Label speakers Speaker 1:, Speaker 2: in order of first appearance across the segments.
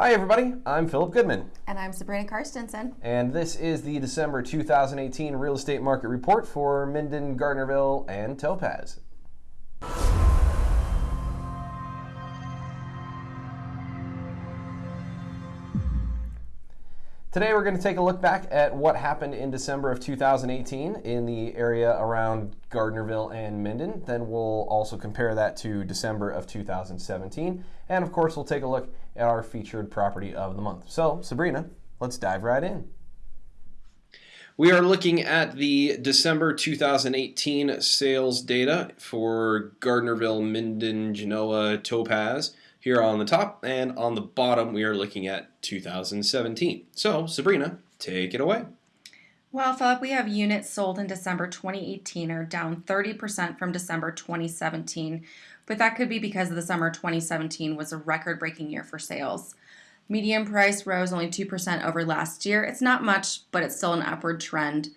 Speaker 1: Hi, everybody. I'm Philip Goodman,
Speaker 2: And I'm Sabrina Karstensen.
Speaker 1: and this is the December 2018 Real Estate Market Report for Minden, Gardnerville, and Topaz. Today we're going to take a look back at what happened in December of 2018 in the area around Gardnerville and Minden. Then we'll also compare that to December of 2017. And of course, we'll take a look at our featured property of the month. So, Sabrina, let's dive right in. We are looking at the December 2018 sales data for Gardnerville, Minden, Genoa, Topaz here on the top, and on the bottom we are looking at 2017. So, Sabrina, take it away.
Speaker 2: Well, Philip, we have units sold in December 2018 are down 30% from December 2017, but that could be because the summer 2017 was a record breaking year for sales. Median price rose only 2% over last year. It's not much, but it's still an upward trend.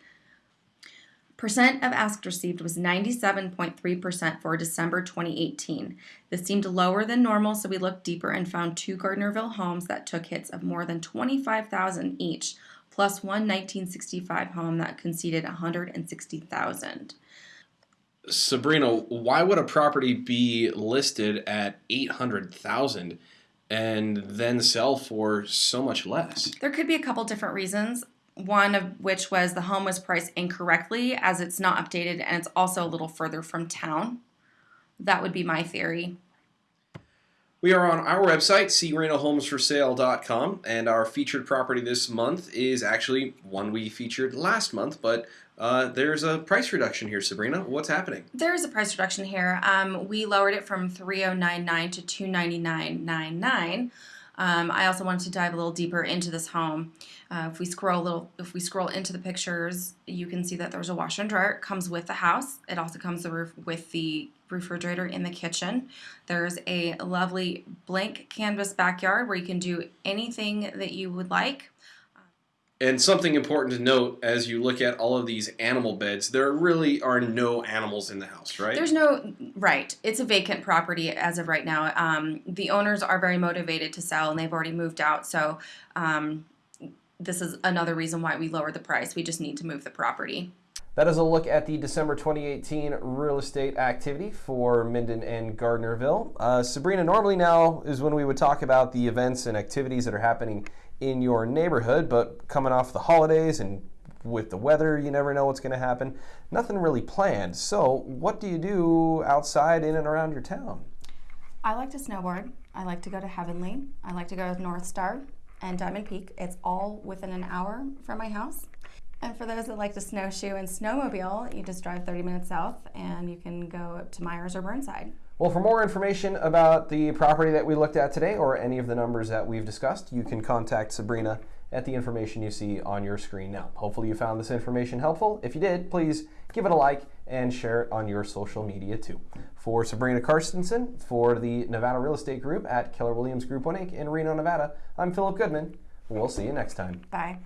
Speaker 2: Percent of asked received was 97.3% for December 2018. This seemed lower than normal, so we looked deeper and found two Gardnerville homes that took hits of more than 25,000 each, plus one 1965 home that conceded 160,000.
Speaker 1: Sabrina, why would a property be listed at 800,000 and then sell for so much less?
Speaker 2: There could be a couple different reasons. One of which was the home was priced incorrectly as it's not updated and it's also a little further from town. That would be my theory.
Speaker 1: We are on our website, crenalhomesforsale.com, and our featured property this month is actually one we featured last month, but uh, there's a price reduction here, Sabrina. What's happening?
Speaker 2: There is a price reduction here. Um, we lowered it from 3099 to 299.99. Um, I also wanted to dive a little deeper into this home. Uh, if we scroll a little, if we scroll into the pictures, you can see that there's a washer and dryer. It comes with the house. It also comes with the refrigerator in the kitchen. There's a lovely blank canvas backyard where you can do anything that you would like.
Speaker 1: And something important to note as you look at all of these animal beds, there really are no animals in the house, right?
Speaker 2: There's no, right. It's a vacant property as of right now. Um, the owners are very motivated to sell and they've already moved out. So um, this is another reason why we lowered the price. We just need to move the property. That is a look at the December 2018 real estate activity for Minden and Gardnerville. Uh, Sabrina, normally now is when we would talk about the events and activities that are happening in your neighborhood, but coming off the holidays and with the weather, you never know what's going to happen. Nothing really planned. So, what do you do outside in and around your town?
Speaker 3: I like to snowboard. I like to go to Heavenly. I like to go to North Star and Diamond Peak. It's all within an hour from my house. And for those that like to snowshoe and snowmobile, you just drive 30 minutes south and you can go up to Meyers or Burnside.
Speaker 1: Well, for more information about the property that we looked at today or any of the numbers that we've discussed, you can contact Sabrina at the information you see on your screen now. Hopefully you found this information helpful. If you did, please give it a like and share it on your social media too. For Sabrina Karstensen, for the Nevada Real Estate Group at Keller Williams Group 1 Inc. in Reno, Nevada, I'm Philip Goodman. We'll see you next time.
Speaker 3: Bye.